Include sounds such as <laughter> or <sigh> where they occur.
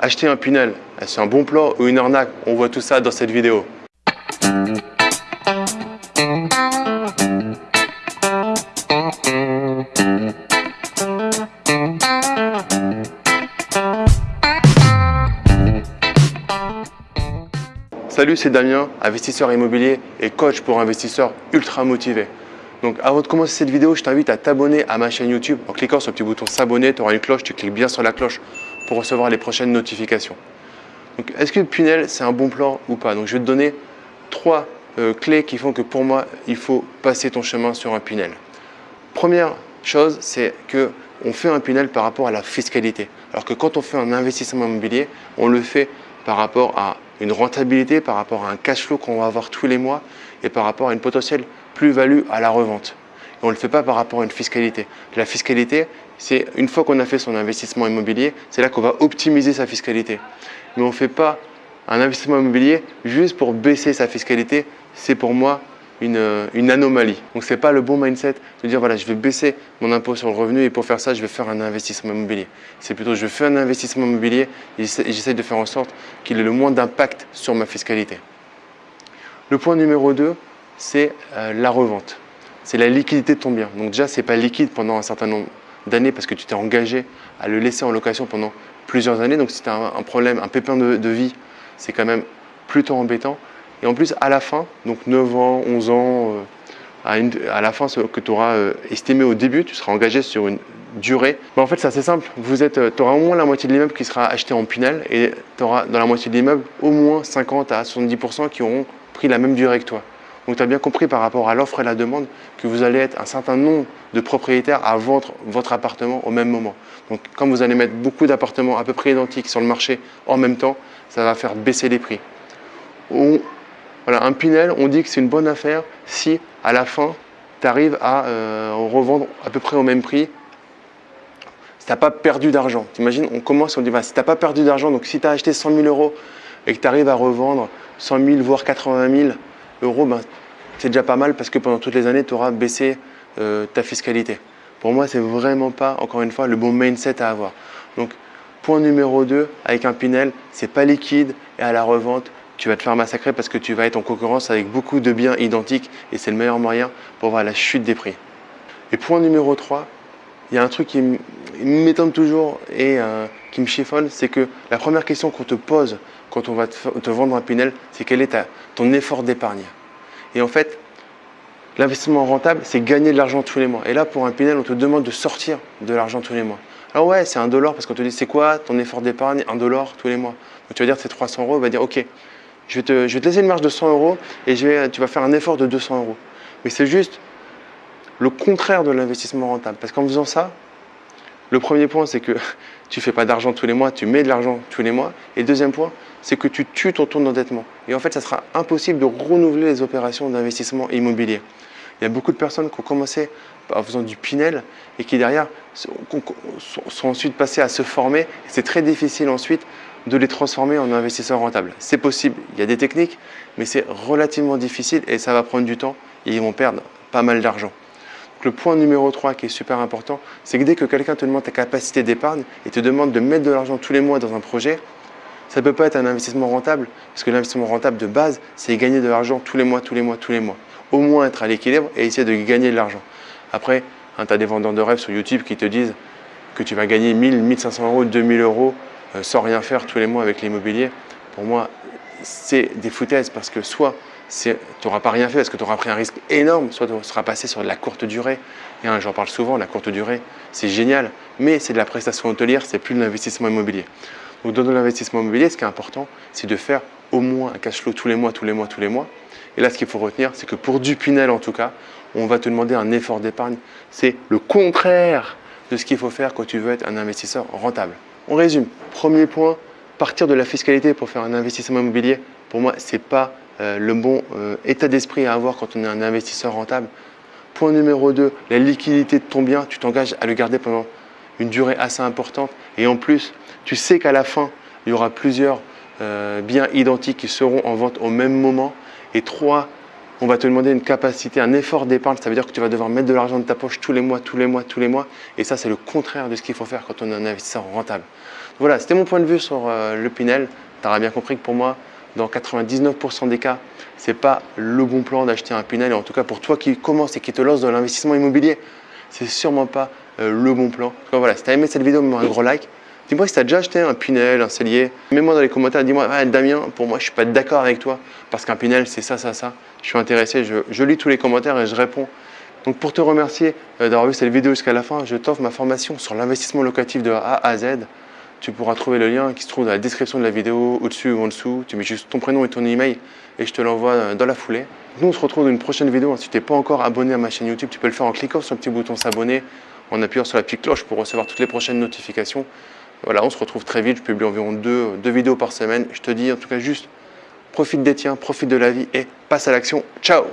acheter un Pinel, c'est un bon plan ou une arnaque On voit tout ça dans cette vidéo. Salut, c'est Damien, investisseur immobilier et coach pour investisseurs ultra motivés. Donc avant de commencer cette vidéo, je t'invite à t'abonner à ma chaîne YouTube en cliquant sur le petit bouton s'abonner, tu auras une cloche, tu cliques bien sur la cloche recevoir les prochaines notifications. Est-ce que le Pinel c'est un bon plan ou pas? Donc je vais te donner trois euh, clés qui font que pour moi, il faut passer ton chemin sur un Pinel. Première chose, c'est que on fait un Pinel par rapport à la fiscalité. Alors que quand on fait un investissement immobilier, on le fait par rapport à une rentabilité, par rapport à un cash flow qu'on va avoir tous les mois et par rapport à une potentielle plus-value à la revente. on ne le fait pas par rapport à une fiscalité. La fiscalité, c'est une fois qu'on a fait son investissement immobilier, c'est là qu'on va optimiser sa fiscalité. Mais on ne fait pas un investissement immobilier juste pour baisser sa fiscalité. C'est pour moi une, anomalie. Donc ce n'est pas le bon mindset de dire voilà je vais baisser mon impôt sur le revenu et pour faire ça je vais faire un investissement immobilier. C'est plutôt je fais un investissement immobilier et j'essaie de faire en sorte qu'il ait le moins d'impact sur ma fiscalité. Le point numéro 2, c'est euh, la revente. C'est la liquidité de ton bien. Donc déjà, ce n'est pas liquide pendant un certain nombre d'années parce que tu t'es engagé à le laisser en location pendant plusieurs années. Donc si tu as un, problème, un pépin de vie, c'est quand même plutôt embêtant. Et en plus, à la fin, donc 9 ans, 11 ans, euh, à, la fin, ce que tu auras euh, estimé au début, tu seras engagé sur une durée. en fait, c'est assez simple. Tu euh, auras au moins la moitié de l'immeuble qui sera acheté en Pinel et tu auras dans la moitié de l'immeuble au moins 50 à 70% qui auront pris la même durée que toi. Donc tu as bien compris par rapport à l'offre et la demande que vous allez être un certain nombre de propriétaires à vendre votre appartement au même moment. Donc quand vous allez mettre beaucoup d'appartements à peu près identiques sur le marché en même temps, ça va faire baisser les prix un Pinel, on dit que c'est une bonne affaire si à la fin, tu arrives à euh, revendre à peu près au même prix. Si tu n'as pas perdu d'argent. T'imagines, on commence, on dit, bah, si tu n'as pas perdu d'argent, donc si tu as acheté 100 000 euros et que tu arrives à revendre 100 000, voire 80 000 euros, ben, c'est déjà pas mal parce que pendant toutes les années, tu auras baissé euh, ta fiscalité. Pour moi, c'est vraiment pas, encore une fois, le bon mindset à avoir. Donc, point numéro 2, avec un Pinel, c'est pas liquide et à la revente, tu vas te faire massacrer parce que tu vas être en concurrence avec beaucoup de biens identiques et c'est le meilleur moyen pour voir la chute des prix. Et point numéro 3, il y a un truc qui m'étonne toujours et euh, qui me chiffonne, c'est que la première question qu'on te pose quand on va te, vendre un Pinel, c'est quel est ton effort d'épargne? Et en fait, l'investissement rentable, c'est gagner de l'argent tous les mois. Et là, pour un Pinel, on te demande de sortir de l'argent tous les mois. Alors ouais, c'est un dollar parce qu'on te dit c'est quoi ton effort d'épargne? Un dollar tous les mois. Donc tu vas dire c'est 300 euros, on va dire ok, je vais, te, laisser une marge de 100 euros et tu vas faire un effort de 200 euros. Mais c'est juste le contraire de l'investissement rentable. Parce qu'en faisant ça, le premier point, c'est que <laughs> tu ne fais pas d'argent tous les mois, tu mets de l'argent tous les mois. Et le deuxième point, c'est que tu tues ton taux d'endettement. Et en fait, ça sera impossible de renouveler les opérations d'investissement immobilier. Il y a beaucoup de personnes qui ont commencé en faisant du Pinel et qui derrière sont ensuite passées à se former. C'est très difficile ensuite de les transformer en investisseurs rentables. C'est possible, il y a des techniques, mais c'est relativement difficile et ça va prendre du temps et ils vont perdre pas mal d'argent. Le point numéro 3 qui est super important, c'est que dès que quelqu'un te demande ta capacité d'épargne et te demande de mettre de l'argent tous les mois dans un projet, ça ne peut pas être un investissement rentable, parce que l'investissement rentable de base, c'est gagner de l'argent tous les mois, tous les mois, tous les mois. Au moins être à l'équilibre et essayer de gagner de l'argent. Après, hein, tu as des vendeurs de rêves sur YouTube qui te disent que tu vas gagner 1000, 1500 euros, 2000 euros euh, sans rien faire tous les mois avec l'immobilier, pour moi, c'est des foutaises parce que soit tu n'auras pas rien fait parce que tu auras pris un risque énorme, soit tu seras passé sur de la courte durée. Et hein, j'en parle souvent, la courte durée, c'est génial, mais c'est de la prestation hôtelière, c'est plus de l'investissement immobilier. Donc dans l'investissement immobilier, ce qui est important, c'est de faire au moins un cash flow tous les mois, tous les mois, tous les mois. Et là, ce qu'il faut retenir, c'est que pour du Pinel en tout cas, on va te demander un effort d'épargne. C'est le contraire de ce qu'il faut faire quand tu veux être un investisseur rentable. On résume. Premier point, partir de la fiscalité pour faire un investissement immobilier, pour moi, ce n'est pas euh, le bon euh, état d'esprit à avoir quand on est un investisseur rentable. Point numéro 2, la liquidité de ton bien, tu t'engages à le garder pendant une durée assez importante. Et en plus, tu sais qu'à la fin, il y aura plusieurs euh, biens identiques qui seront en vente au même moment. Et trois, on va te demander une capacité, un effort d'épargne. Ça veut dire que tu vas devoir mettre de l'argent de ta poche tous les mois, tous les mois, tous les mois. Et ça, c'est le contraire de ce qu'il faut faire quand on est un investisseur rentable. Voilà, c'était mon point de vue sur euh, le Pinel. Tu auras bien compris que pour moi, dans 99% des cas, ce n'est pas le bon plan d'acheter un Pinel. Et en tout cas, pour toi qui commence et qui te lance dans l'investissement immobilier, c'est sûrement pas euh, le bon plan. Donc voilà, si tu as aimé cette vidéo, mets-moi un gros like. Dis-moi si tu as déjà acheté un Pinel, un cellier. Mets-moi dans les commentaires, dis-moi, ah, Damien, pour moi, je suis pas d'accord avec toi parce qu'un Pinel, c'est ça, ça, ça. Je suis intéressé, je, lis tous les commentaires et je réponds. Donc pour te remercier euh, d'avoir vu cette vidéo jusqu'à la fin, je t'offre ma formation sur l'investissement locatif de A à Z. Tu pourras trouver le lien qui se trouve dans la description de la vidéo, au-dessus ou en dessous. Tu mets juste ton prénom et ton email et je te l'envoie euh, dans la foulée. Nous, on se retrouve dans une prochaine vidéo. Si tu n'es pas encore abonné à ma chaîne YouTube, tu peux le faire en cliquant sur le petit bouton s'abonner, en appuyant sur la petite cloche pour recevoir toutes les prochaines notifications. Voilà, on se retrouve très vite. Je publie environ deux, vidéos par semaine. Je te dis en tout cas juste, profite des tiens, profite de la vie et passe à l'action. Ciao